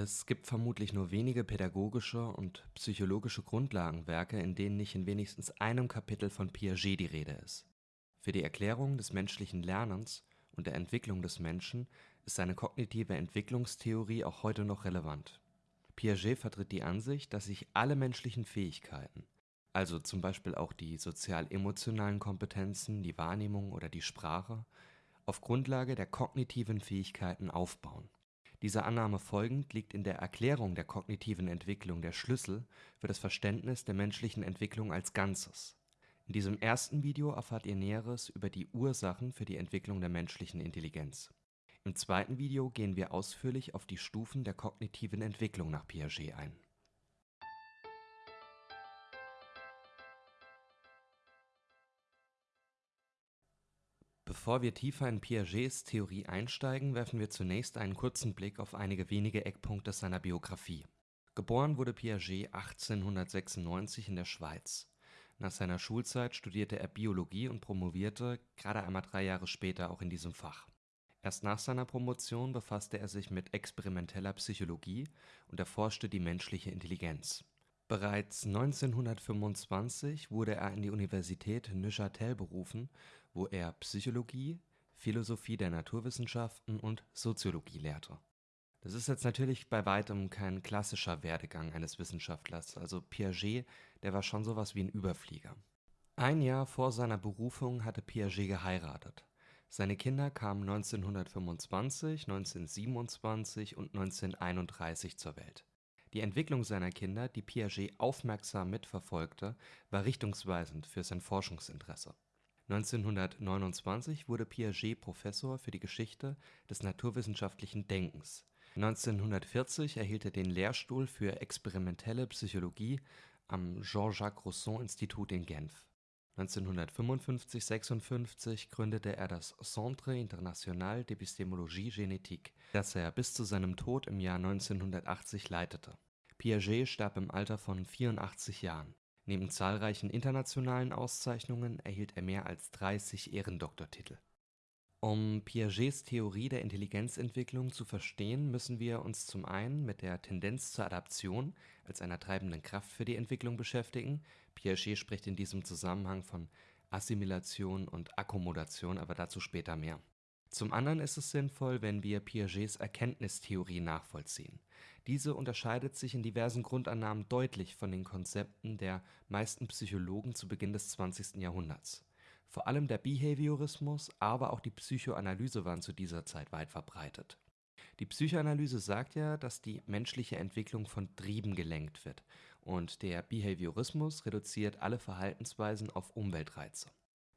Es gibt vermutlich nur wenige pädagogische und psychologische Grundlagenwerke, in denen nicht in wenigstens einem Kapitel von Piaget die Rede ist. Für die Erklärung des menschlichen Lernens und der Entwicklung des Menschen ist seine kognitive Entwicklungstheorie auch heute noch relevant. Piaget vertritt die Ansicht, dass sich alle menschlichen Fähigkeiten, also zum Beispiel auch die sozial-emotionalen Kompetenzen, die Wahrnehmung oder die Sprache, auf Grundlage der kognitiven Fähigkeiten aufbauen. Dieser Annahme folgend liegt in der Erklärung der kognitiven Entwicklung der Schlüssel für das Verständnis der menschlichen Entwicklung als Ganzes. In diesem ersten Video erfahrt ihr Näheres über die Ursachen für die Entwicklung der menschlichen Intelligenz. Im zweiten Video gehen wir ausführlich auf die Stufen der kognitiven Entwicklung nach Piaget ein. Bevor wir tiefer in Piagets Theorie einsteigen, werfen wir zunächst einen kurzen Blick auf einige wenige Eckpunkte seiner Biografie. Geboren wurde Piaget 1896 in der Schweiz. Nach seiner Schulzeit studierte er Biologie und promovierte gerade einmal drei Jahre später auch in diesem Fach. Erst nach seiner Promotion befasste er sich mit experimenteller Psychologie und erforschte die menschliche Intelligenz. Bereits 1925 wurde er an die Universität Neuchâtel berufen, wo er Psychologie, Philosophie der Naturwissenschaften und Soziologie lehrte. Das ist jetzt natürlich bei weitem kein klassischer Werdegang eines Wissenschaftlers, also Piaget, der war schon sowas wie ein Überflieger. Ein Jahr vor seiner Berufung hatte Piaget geheiratet. Seine Kinder kamen 1925, 1927 und 1931 zur Welt. Die Entwicklung seiner Kinder, die Piaget aufmerksam mitverfolgte, war richtungsweisend für sein Forschungsinteresse. 1929 wurde Piaget Professor für die Geschichte des naturwissenschaftlichen Denkens. 1940 erhielt er den Lehrstuhl für experimentelle Psychologie am Jean-Jacques Rousseau Institut in Genf 1955 / 56 gründete er das Centre international d'épistémologie génétique, das er bis zu seinem Tod im Jahr 1980 leitete. Piaget starb im Alter von 84 Jahren. Neben zahlreichen internationalen Auszeichnungen erhielt er mehr als 30 Ehrendoktortitel um Piagets Theorie der Intelligenzentwicklung zu verstehen, müssen wir uns zum einen mit der Tendenz zur Adaption als einer treibenden Kraft für die Entwicklung beschäftigen. Piaget spricht in diesem Zusammenhang von Assimilation und Akkommodation, aber dazu später mehr. Zum anderen ist es sinnvoll, wenn wir Piagets Erkenntnistheorie nachvollziehen. Diese unterscheidet sich in diversen Grundannahmen deutlich von den Konzepten der meisten Psychologen zu Beginn des 20. Jahrhunderts vor allem der Behaviorismus, aber auch die Psychoanalyse waren zu dieser Zeit weit verbreitet. Die Psychoanalyse sagt ja, dass die menschliche Entwicklung von Trieben gelenkt wird und der Behaviorismus reduziert alle Verhaltensweisen auf Umweltreize.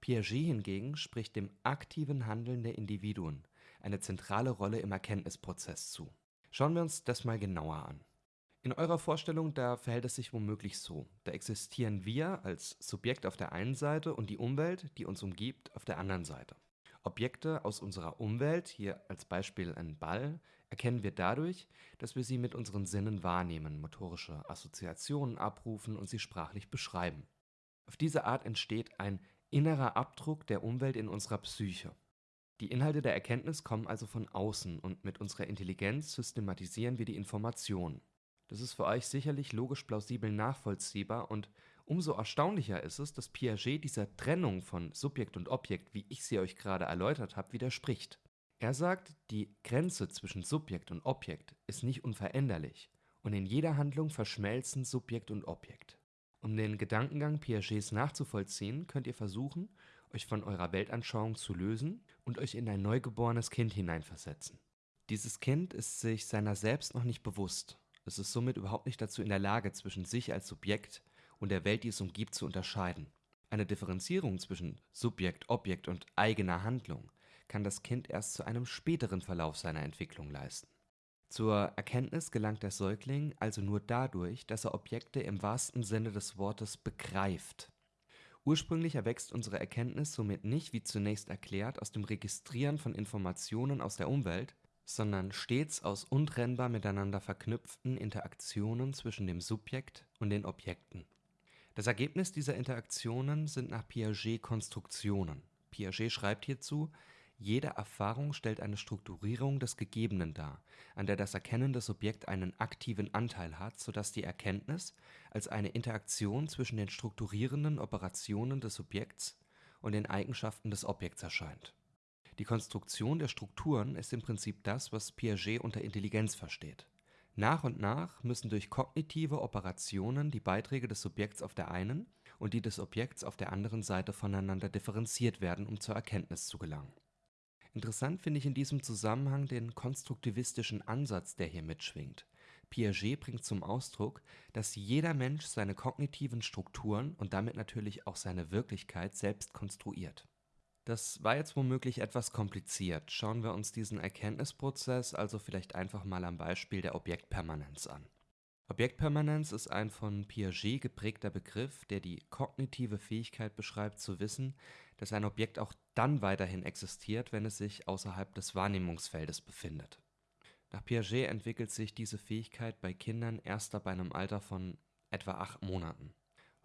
Piaget hingegen spricht dem aktiven Handeln der Individuen eine zentrale Rolle im Erkenntnisprozess zu. Schauen wir uns das mal genauer an. In eurer Vorstellung, da verhält es sich womöglich so. Da existieren wir als Subjekt auf der einen Seite und die Umwelt, die uns umgibt, auf der anderen Seite. Objekte aus unserer Umwelt, hier als Beispiel ein Ball, erkennen wir dadurch, dass wir sie mit unseren Sinnen wahrnehmen, motorische Assoziationen abrufen und sie sprachlich beschreiben. Auf diese Art entsteht ein innerer Abdruck der Umwelt in unserer Psyche. Die Inhalte der Erkenntnis kommen also von außen und mit unserer Intelligenz systematisieren wir die Informationen. Das ist für euch sicherlich logisch plausibel nachvollziehbar und umso erstaunlicher ist es, dass Piaget dieser Trennung von Subjekt und Objekt, wie ich sie euch gerade erläutert habe, widerspricht. Er sagt, die Grenze zwischen Subjekt und Objekt ist nicht unveränderlich und in jeder Handlung verschmelzen Subjekt und Objekt. Um den Gedankengang Piagets nachzuvollziehen, könnt ihr versuchen, euch von eurer Weltanschauung zu lösen und euch in ein neugeborenes Kind hineinversetzen. Dieses Kind ist sich seiner selbst noch nicht bewusst es ist somit überhaupt nicht dazu in der Lage, zwischen sich als Subjekt und der Welt, die es umgibt, zu unterscheiden. Eine Differenzierung zwischen Subjekt, Objekt und eigener Handlung kann das Kind erst zu einem späteren Verlauf seiner Entwicklung leisten. Zur Erkenntnis gelangt der Säugling also nur dadurch, dass er Objekte im wahrsten Sinne des Wortes begreift. Ursprünglich erwächst unsere Erkenntnis somit nicht, wie zunächst erklärt, aus dem Registrieren von Informationen aus der Umwelt, sondern stets aus untrennbar miteinander verknüpften Interaktionen zwischen dem Subjekt und den Objekten. Das Ergebnis dieser Interaktionen sind nach Piaget Konstruktionen. Piaget schreibt hierzu: Jede Erfahrung stellt eine Strukturierung des Gegebenen dar, an der das erkennende Subjekt einen aktiven Anteil hat, so dass die Erkenntnis als eine Interaktion zwischen den strukturierenden Operationen des Subjekts und den Eigenschaften des Objekts erscheint. Die Konstruktion der Strukturen ist im Prinzip das, was Piaget unter Intelligenz versteht. Nach und nach müssen durch kognitive Operationen die Beiträge des Subjekts auf der einen und die des Objekts auf der anderen Seite voneinander differenziert werden, um zur Erkenntnis zu gelangen Interessant finde ich in diesem Zusammenhang den konstruktivistischen Ansatz, der hier mitschwingt. Piaget bringt zum Ausdruck, dass jeder Mensch seine kognitiven Strukturen und damit natürlich auch seine Wirklichkeit selbst konstruiert. Das war jetzt womöglich etwas kompliziert. Schauen wir uns diesen Erkenntnisprozess also vielleicht einfach mal am Beispiel der Objektpermanenz an. Objektpermanenz ist ein von Piaget geprägter Begriff, der die kognitive Fähigkeit beschreibt, zu wissen, dass ein Objekt auch dann weiterhin existiert, wenn es sich außerhalb des Wahrnehmungsfeldes befindet. Nach Piaget entwickelt sich diese Fähigkeit bei Kindern erst ab einem Alter von etwa acht Monaten.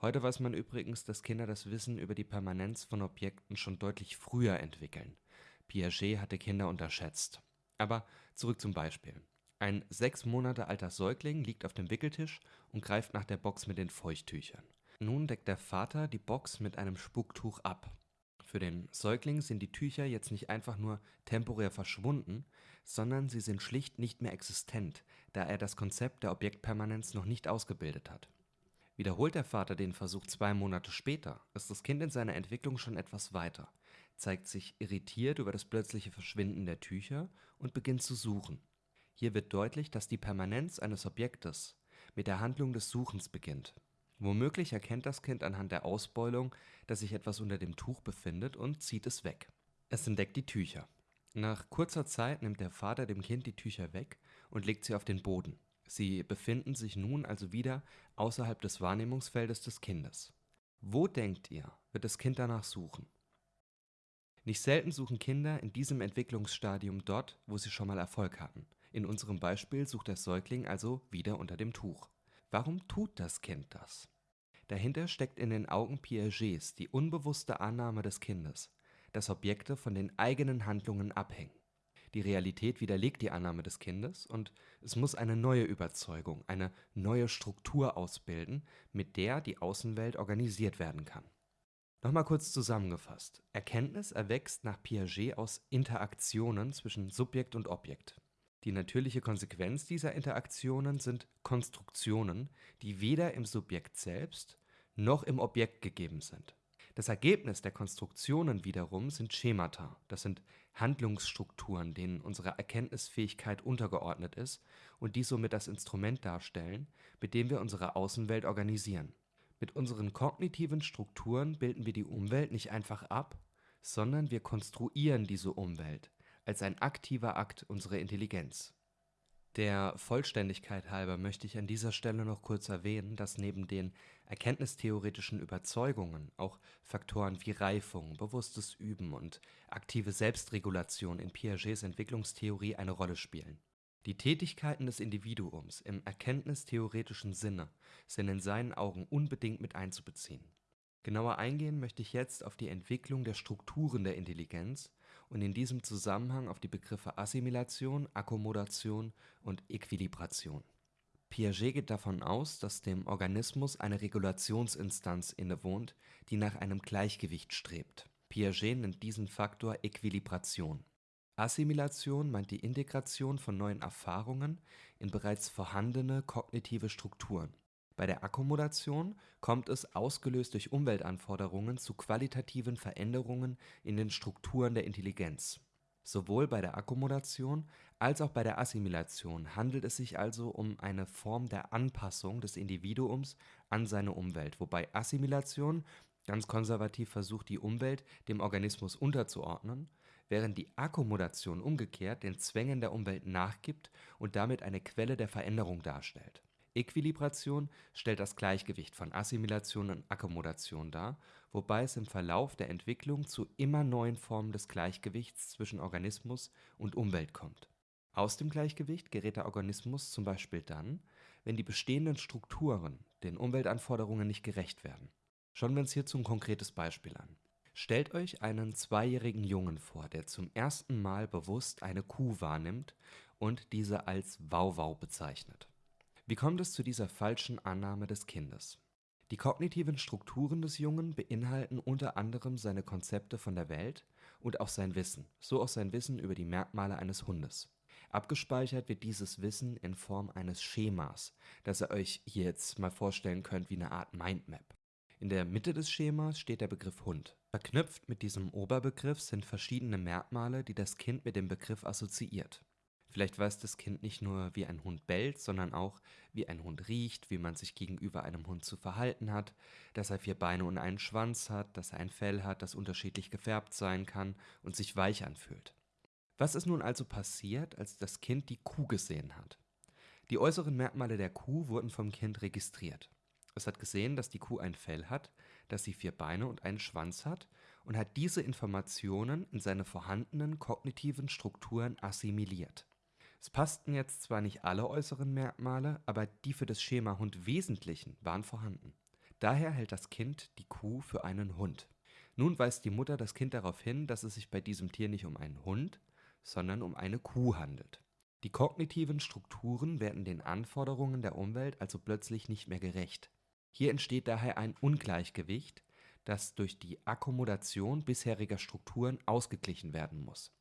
Heute weiß man übrigens, dass Kinder das Wissen über die Permanenz von Objekten schon deutlich früher entwickeln. Piaget hatte Kinder unterschätzt. Aber zurück zum Beispiel. Ein sechs Monate alter Säugling liegt auf dem Wickeltisch und greift nach der Box mit den Feuchttüchern. Nun deckt der Vater die Box mit einem Spucktuch ab. Für den Säugling sind die Tücher jetzt nicht einfach nur temporär verschwunden, sondern sie sind schlicht nicht mehr existent, da er das Konzept der Objektpermanenz noch nicht ausgebildet hat. Wiederholt der Vater den Versuch zwei Monate später, ist das Kind in seiner Entwicklung schon etwas weiter, zeigt sich irritiert über das plötzliche Verschwinden der Tücher und beginnt zu suchen. Hier wird deutlich, dass die Permanenz eines Objektes mit der Handlung des Suchens beginnt Womöglich erkennt das Kind anhand der Ausbeulung, dass sich etwas unter dem Tuch befindet und zieht es weg. Es entdeckt die Tücher. Nach kurzer Zeit nimmt der Vater dem Kind die Tücher weg und legt sie auf den Boden. Sie befinden sich nun also wieder außerhalb des Wahrnehmungsfeldes des Kindes. Wo denkt ihr, wird das Kind danach suchen? Nicht selten suchen Kinder in diesem Entwicklungsstadium dort, wo sie schon mal Erfolg hatten. In unserem Beispiel sucht der Säugling also wieder unter dem Tuch. Warum tut das Kind das? Dahinter steckt in den Augen Piagets die unbewusste Annahme des Kindes, dass Objekte von den eigenen Handlungen abhängen. Die Realität widerlegt die Annahme des Kindes und es muss eine neue Überzeugung, eine neue Struktur ausbilden, mit der die Außenwelt organisiert werden kann. Nochmal kurz zusammengefasst. Erkenntnis erwächst nach Piaget aus Interaktionen zwischen Subjekt und Objekt. Die natürliche Konsequenz dieser Interaktionen sind Konstruktionen, die weder im Subjekt selbst noch im Objekt gegeben sind. Das Ergebnis der Konstruktionen wiederum sind Schemata, das sind Handlungsstrukturen, denen unsere Erkenntnisfähigkeit untergeordnet ist und die somit das Instrument darstellen, mit dem wir unsere Außenwelt organisieren. Mit unseren kognitiven Strukturen bilden wir die Umwelt nicht einfach ab, sondern wir konstruieren diese Umwelt als ein aktiver Akt unserer Intelligenz. Der Vollständigkeit halber möchte ich an dieser Stelle noch kurz erwähnen, dass neben den erkenntnistheoretischen Überzeugungen auch Faktoren wie Reifung, bewusstes Üben und aktive Selbstregulation in Piagets Entwicklungstheorie eine Rolle spielen. Die Tätigkeiten des Individuums im erkenntnistheoretischen Sinne sind in seinen Augen unbedingt mit einzubeziehen. Genauer eingehen möchte ich jetzt auf die Entwicklung der Strukturen der Intelligenz und in diesem Zusammenhang auf die Begriffe Assimilation, Akkommodation und Äquilibration. Piaget geht davon aus, dass dem Organismus eine Regulationsinstanz innewohnt, die nach einem Gleichgewicht strebt. Piaget nennt diesen Faktor Äquilibration. Assimilation meint die Integration von neuen Erfahrungen in bereits vorhandene kognitive Strukturen bei der Akkommodation kommt es, ausgelöst durch Umweltanforderungen, zu qualitativen Veränderungen in den Strukturen der Intelligenz. Sowohl bei der Akkommodation als auch bei der Assimilation handelt es sich also um eine Form der Anpassung des Individuums an seine Umwelt, wobei Assimilation ganz konservativ versucht, die Umwelt dem Organismus unterzuordnen, während die Akkommodation umgekehrt den Zwängen der Umwelt nachgibt und damit eine Quelle der Veränderung darstellt Äquilibration stellt das Gleichgewicht von Assimilation und Akkommodation dar, wobei es im Verlauf der Entwicklung zu immer neuen Formen des Gleichgewichts zwischen Organismus und Umwelt kommt. Aus dem Gleichgewicht gerät der Organismus zum Beispiel dann, wenn die bestehenden Strukturen den Umweltanforderungen nicht gerecht werden. Schauen wir uns hierzu ein konkretes Beispiel an. Stellt euch einen zweijährigen Jungen vor, der zum ersten Mal bewusst eine Kuh wahrnimmt und diese als Wauwau bezeichnet. Wie kommt es zu dieser falschen Annahme des Kindes? Die kognitiven Strukturen des Jungen beinhalten unter anderem seine Konzepte von der Welt und auch sein Wissen, so auch sein Wissen über die Merkmale eines Hundes. Abgespeichert wird dieses Wissen in Form eines Schemas, das ihr euch hier jetzt mal vorstellen könnt wie eine Art Mindmap. In der Mitte des Schemas steht der Begriff Hund. Verknüpft mit diesem Oberbegriff sind verschiedene Merkmale, die das Kind mit dem Begriff assoziiert. Vielleicht weiß das Kind nicht nur, wie ein Hund bellt, sondern auch, wie ein Hund riecht, wie man sich gegenüber einem Hund zu verhalten hat, dass er vier Beine und einen Schwanz hat, dass er ein Fell hat, das unterschiedlich gefärbt sein kann und sich weich anfühlt. Was ist nun also passiert, als das Kind die Kuh gesehen hat? Die äußeren Merkmale der Kuh wurden vom Kind registriert. Es hat gesehen, dass die Kuh ein Fell hat, dass sie vier Beine und einen Schwanz hat und hat diese Informationen in seine vorhandenen kognitiven Strukturen assimiliert. Es passten jetzt zwar nicht alle äußeren Merkmale, aber die für das Schema Hund wesentlichen waren vorhanden. Daher hält das Kind die Kuh für einen Hund. Nun weist die Mutter das Kind darauf hin, dass es sich bei diesem Tier nicht um einen Hund, sondern um eine Kuh handelt. Die kognitiven Strukturen werden den Anforderungen der Umwelt also plötzlich nicht mehr gerecht. Hier entsteht daher ein Ungleichgewicht, das durch die Akkommodation bisheriger Strukturen ausgeglichen werden muss.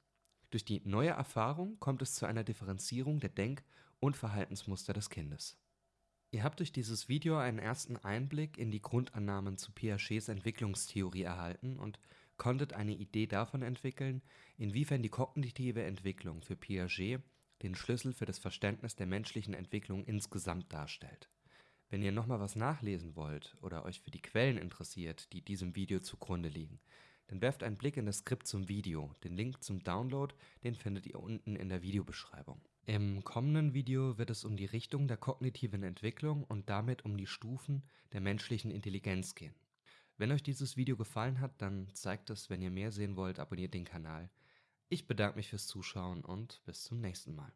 Durch die neue Erfahrung kommt es zu einer Differenzierung der Denk- und Verhaltensmuster des Kindes. Ihr habt durch dieses Video einen ersten Einblick in die Grundannahmen zu Piagets Entwicklungstheorie erhalten und konntet eine Idee davon entwickeln, inwiefern die kognitive Entwicklung für Piaget den Schlüssel für das Verständnis der menschlichen Entwicklung insgesamt darstellt. Wenn ihr nochmal was nachlesen wollt oder euch für die Quellen interessiert, die diesem Video zugrunde liegen, dann werft einen Blick in das Skript zum Video. Den Link zum Download, den findet ihr unten in der Videobeschreibung. Im kommenden Video wird es um die Richtung der kognitiven Entwicklung und damit um die Stufen der menschlichen Intelligenz gehen. Wenn euch dieses Video gefallen hat, dann zeigt es, wenn ihr mehr sehen wollt, abonniert den Kanal. Ich bedanke mich fürs Zuschauen und bis zum nächsten Mal.